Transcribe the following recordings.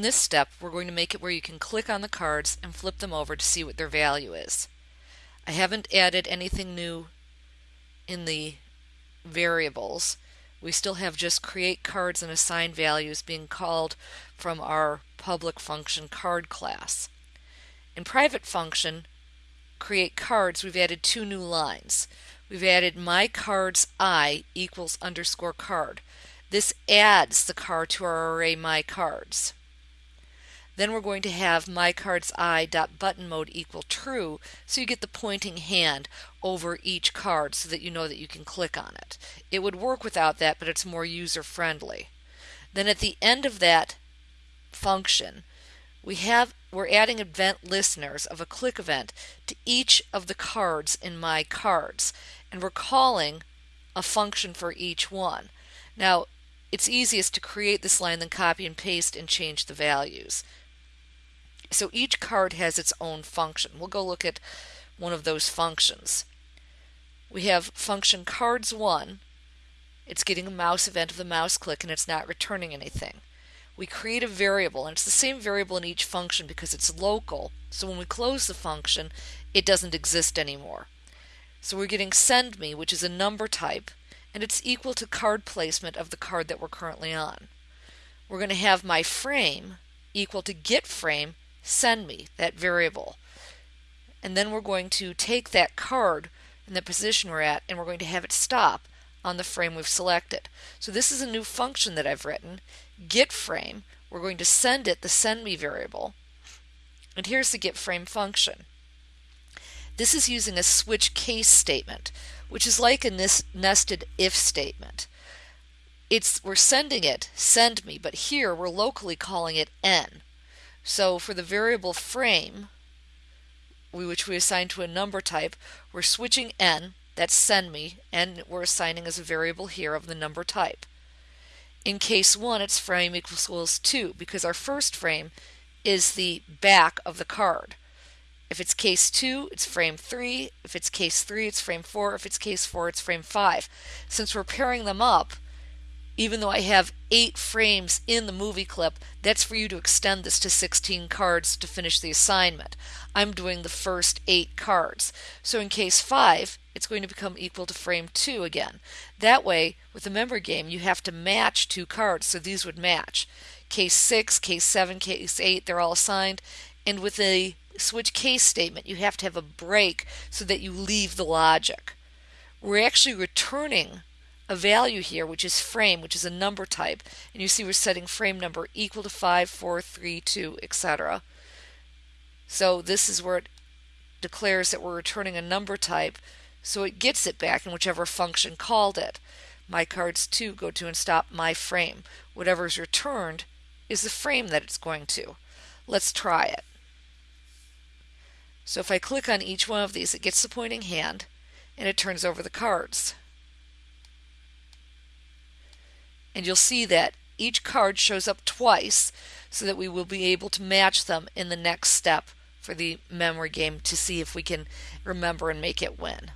In this step, we're going to make it where you can click on the cards and flip them over to see what their value is. I haven't added anything new in the variables. We still have just create cards and assign values being called from our public function card class. In private function, create cards, we've added two new lines. We've added my cards i equals underscore card. This adds the card to our array my cards. Then we're going to have my cards i dot button mode equal true so you get the pointing hand over each card so that you know that you can click on it. It would work without that but it's more user friendly. Then at the end of that function we have we're adding event listeners of a click event to each of the cards in my cards and we're calling a function for each one. Now it's easiest to create this line then copy and paste and change the values. So each card has its own function. We'll go look at one of those functions. We have function cards1. It's getting a mouse event of the mouse click and it's not returning anything. We create a variable and it's the same variable in each function because it's local. So when we close the function, it doesn't exist anymore. So we're getting send me, which is a number type, and it's equal to card placement of the card that we're currently on. We're going to have my frame equal to get frame send me that variable. And then we're going to take that card in the position we're at and we're going to have it stop on the frame we've selected. So this is a new function that I've written, get frame. We're going to send it the send me variable. And here's the get frame function. This is using a switch case statement, which is like a nested if statement. It's we're sending it send me, but here we're locally calling it n. So for the variable frame, which we assign to a number type, we're switching n, that's send me, and we're assigning as a variable here of the number type. In case 1, it's frame equals 2 because our first frame is the back of the card. If it's case 2, it's frame 3. If it's case 3, it's frame 4. If it's case 4, it's frame 5. Since we're pairing them up, even though I have eight frames in the movie clip, that's for you to extend this to 16 cards to finish the assignment. I'm doing the first eight cards. So in case 5, it's going to become equal to frame 2 again. That way, with the member game, you have to match two cards, so these would match. Case 6, case 7, case 8, they're all assigned. And with a switch case statement, you have to have a break so that you leave the logic. We're actually returning a value here, which is frame, which is a number type. And you see we're setting frame number equal to 5, 4, 3, 2, etc. So this is where it declares that we're returning a number type. So it gets it back in whichever function called it. My cards 2 go to and stop my frame. Whatever is returned is the frame that it's going to. Let's try it. So if I click on each one of these, it gets the pointing hand and it turns over the cards. And you'll see that each card shows up twice so that we will be able to match them in the next step for the memory game to see if we can remember and make it win.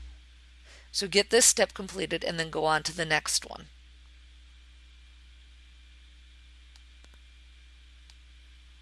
So get this step completed and then go on to the next one.